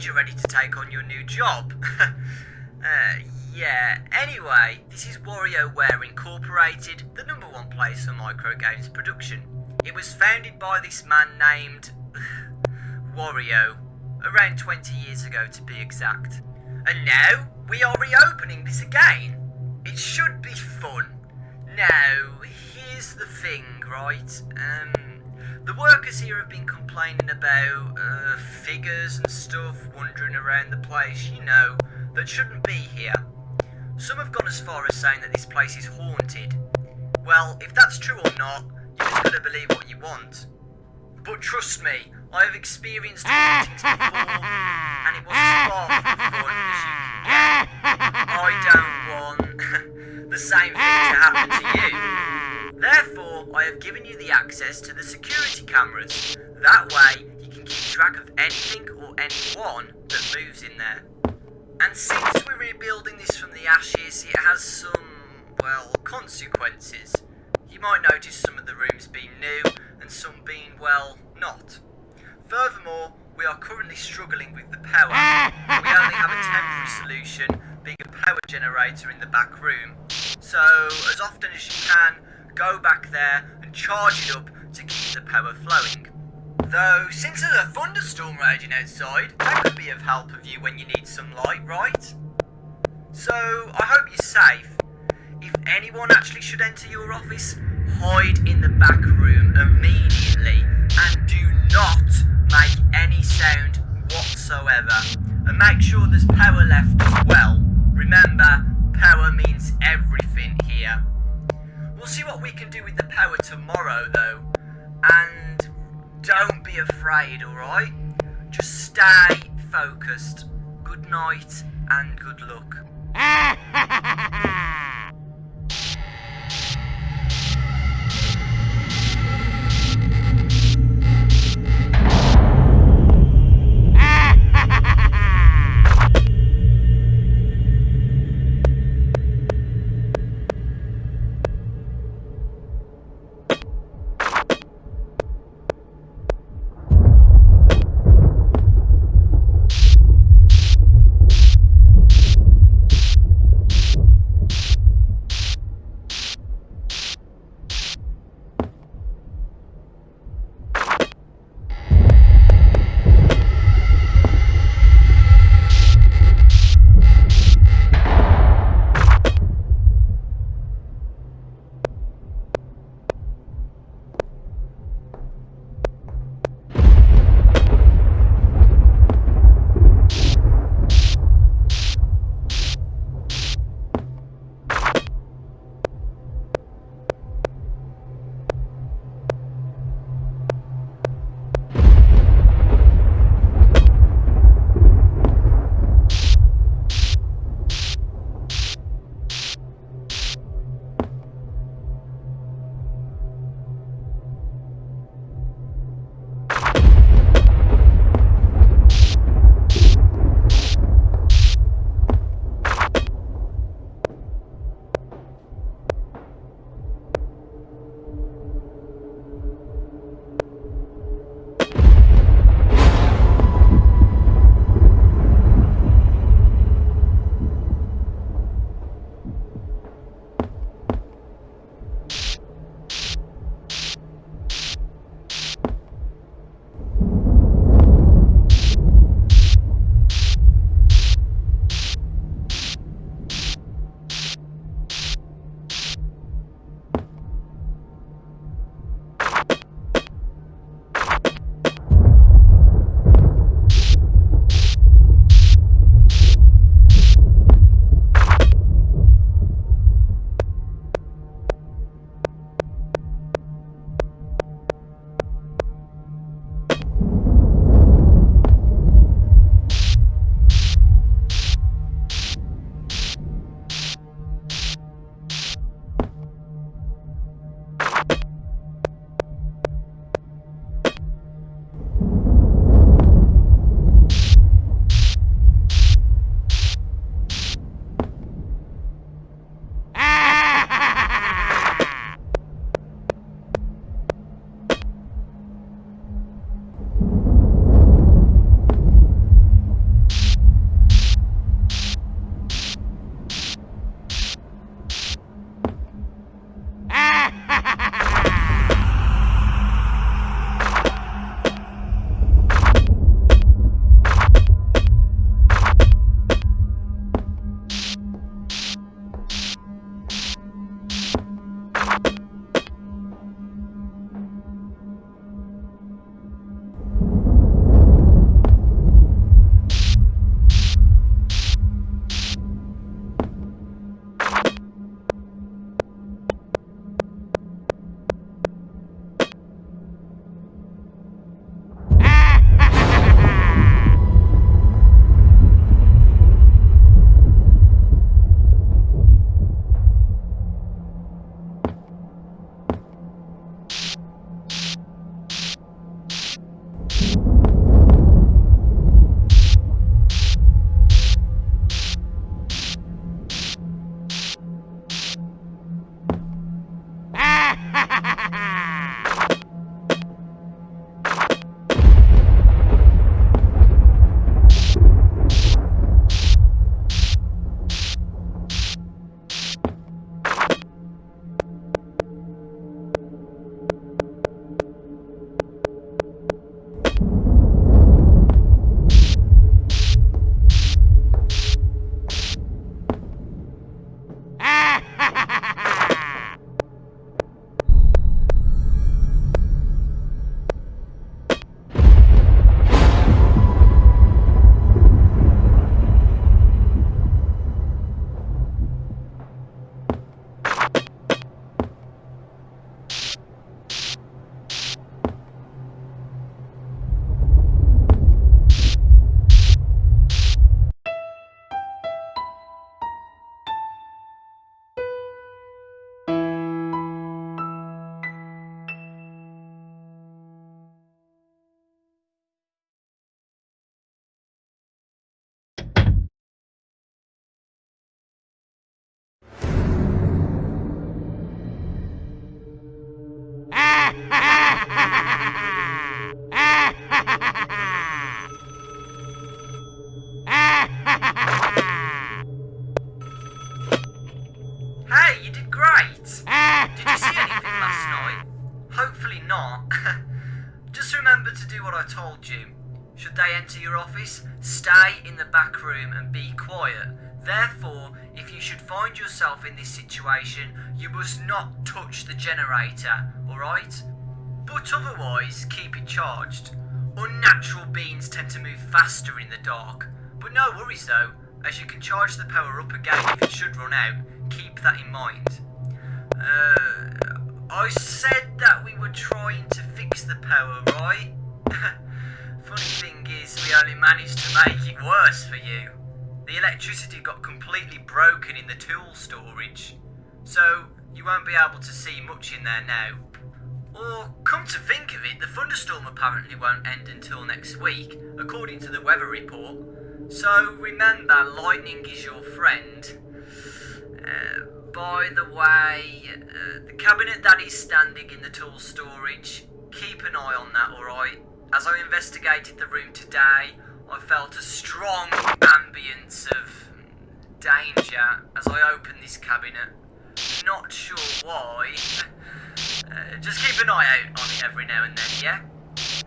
means you're ready to take on your new job. uh, yeah, anyway, this is WarioWare Incorporated, the number one place for micro games production. It was founded by this man named Wario, around 20 years ago to be exact. And now, we are reopening this again. It should be fun. Now, here's the thing, right? Um, the workers here have been complaining about uh, figures and stuff wandering around the place, you know, that shouldn't be here. Some have gone as far as saying that this place is haunted. Well, if that's true or not, you have going to believe what you want. But trust me, I have experienced hauntings before, and it was as far from fun as you can get. I don't want the same thing to happen to you. Therefore, I have given you the access to the security cameras. That way, you can keep track of anything or anyone that moves in there. And since we're rebuilding this from the ashes, it has some, well, consequences. You might notice some of the rooms being new, and some being, well, not. Furthermore, we are currently struggling with the power. We only have a temporary solution, being a power generator in the back room. So, as often as you can, go back there and charge it up to keep the power flowing. Though, since there's a thunderstorm raging outside, that could be of help of you when you need some light, right? So, I hope you're safe. If anyone actually should enter your office, hide in the back room immediately and do not make any sound whatsoever. And make sure there's power left as well. Remember, power means everything here. We'll see what we can do with the power tomorrow though. And don't be afraid, alright? Just stay focused. Good night and good luck. Therefore, if you should find yourself in this situation, you must not touch the generator, alright? But otherwise, keep it charged. Unnatural beings tend to move faster in the dark. But no worries though, as you can charge the power up again if it should run out. Keep that in mind. Uh, I said that we were trying to fix the power, right? Funny thing is, we only managed to make it worse for you. The electricity got completely broken in the tool storage, so you won't be able to see much in there now. Or, come to think of it, the thunderstorm apparently won't end until next week, according to the weather report. So remember, lightning is your friend. Uh, by the way, uh, the cabinet that is standing in the tool storage, keep an eye on that, alright? As I investigated the room today, I felt a strong ambience of danger as I opened this cabinet. Not sure why. Uh, just keep an eye out on it every now and then, yeah?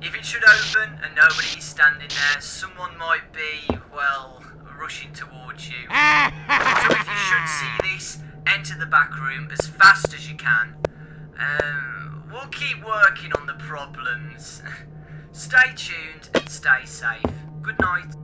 If it should open and nobody is standing there, someone might be, well, rushing towards you. so if you should see this, enter the back room as fast as you can. Um, we'll keep working on the problems. stay tuned and stay safe. Good night.